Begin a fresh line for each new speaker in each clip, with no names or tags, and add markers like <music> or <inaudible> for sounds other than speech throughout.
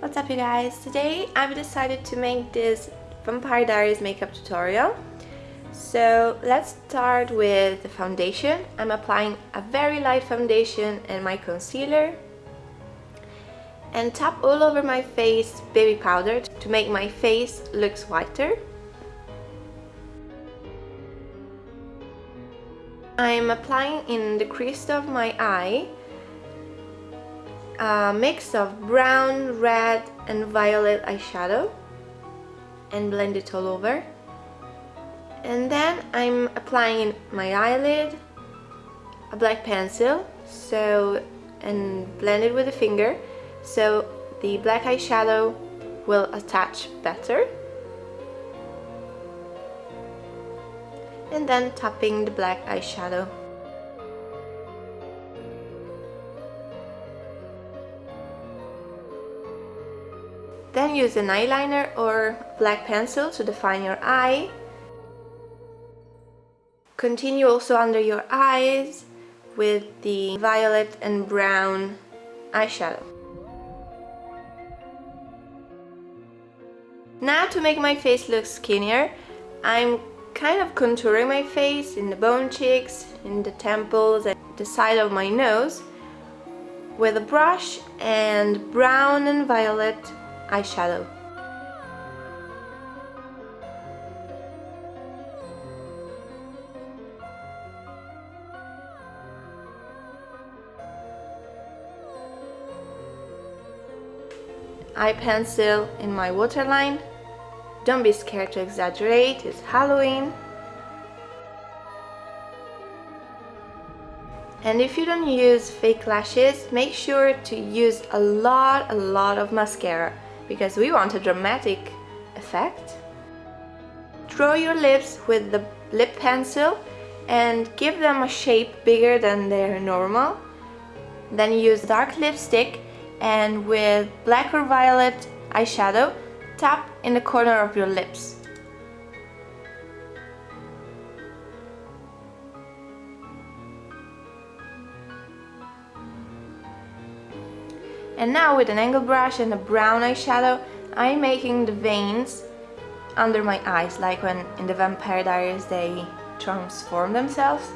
What's up you guys? Today I've decided to make this Vampire Diaries makeup tutorial. So let's start with the foundation. I'm applying a very light foundation and my concealer and tap all over my face baby powder to make my face looks whiter. I'm applying in the crease of my eye a mix of brown, red and violet eyeshadow and blend it all over. And then I'm applying my eyelid, a black pencil, so and blend it with a finger so the black eyeshadow will attach better. and then tapping the black eyeshadow. Then use an eyeliner or black pencil to define your eye. Continue also under your eyes with the violet and brown eyeshadow. Now to make my face look skinnier, I'm kind of contouring my face in the bone cheeks, in the temples and the side of my nose with a brush and brown and violet eyeshadow. eye pencil in my waterline don't be scared to exaggerate, it's Halloween. And if you don't use fake lashes, make sure to use a lot, a lot of mascara because we want a dramatic effect. Draw your lips with the lip pencil and give them a shape bigger than their normal. Then use dark lipstick and with black or violet eyeshadow Tap in the corner of your lips. And now with an angle brush and a brown eyeshadow, I'm making the veins under my eyes, like when in the Vampire Diaries they transform themselves.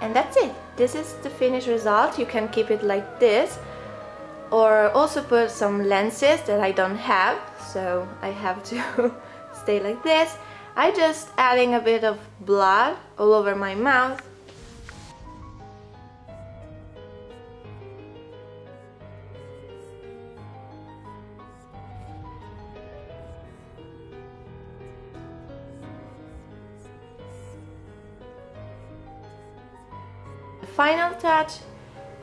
And that's it. This is the finished result. You can keep it like this or also put some lenses that I don't have so I have to <laughs> stay like this I just adding a bit of blood all over my mouth final touch,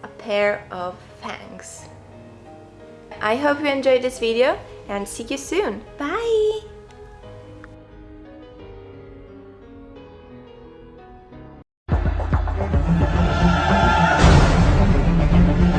a pair of fangs. I hope you enjoyed this video and see you soon. Bye!